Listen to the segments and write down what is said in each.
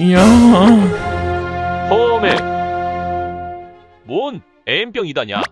이야. 험해. 뭔 M병이다냐?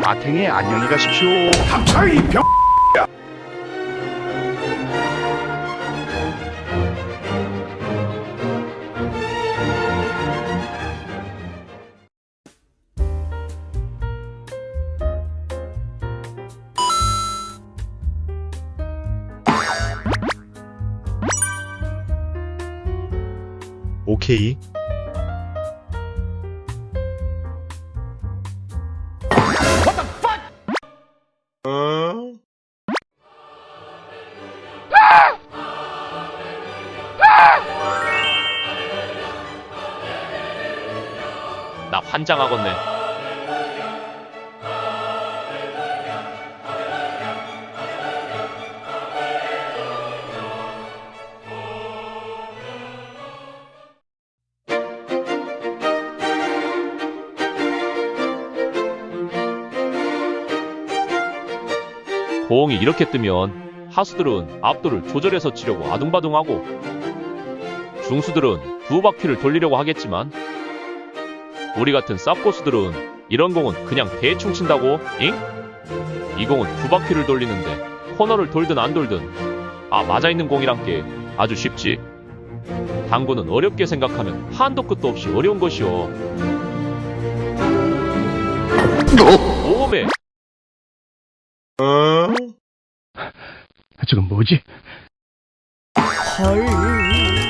마탱이 안녕히 가십시오. 오케이. 나 환장하겠네. 공이 이렇게 뜨면 하수들은 압도를 조절해서 치려고 아둥바둥하고 중수들은 두 바퀴를 돌리려고 하겠지만 우리 같은 쌉고수들은 이런 공은 그냥 대충 친다고, 잉? 이 공은 두 바퀴를 돌리는데 코너를 돌든 안 돌든 아 맞아 있는 공이란 게 아주 쉽지. 당구는 어렵게 생각하면 한도 끝도 없이 어려운 것이오. 오메 저건 뭐지?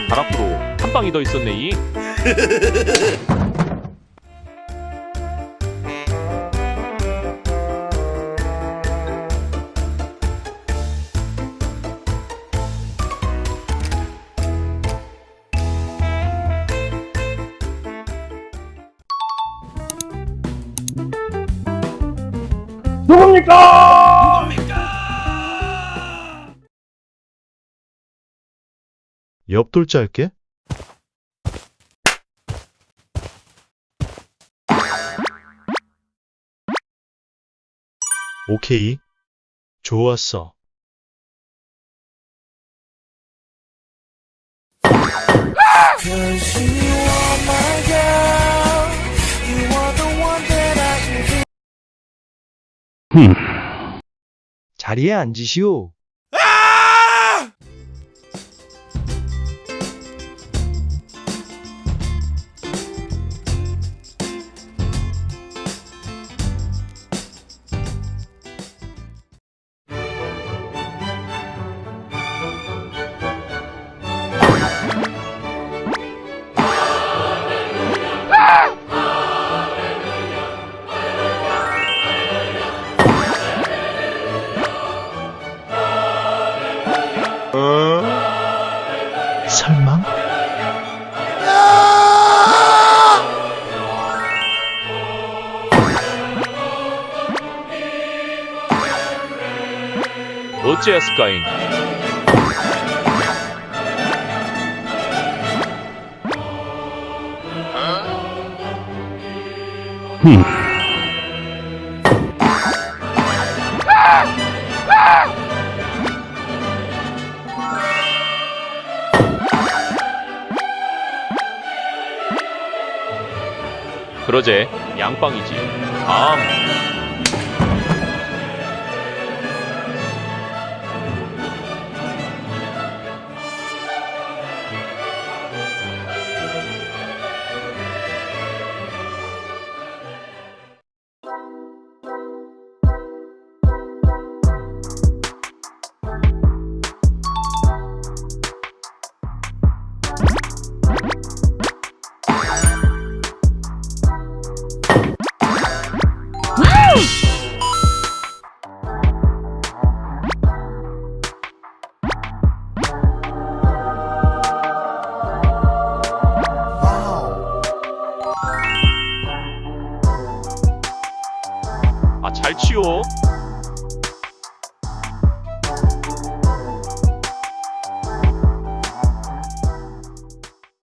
바람으로 한 방이 더 있었네 이. 옆돌자 할게. 오케이. 좋았어. 자리에 앉으시오. 어째였을까잉? 그러제 양빵이지. 다 아잘 치워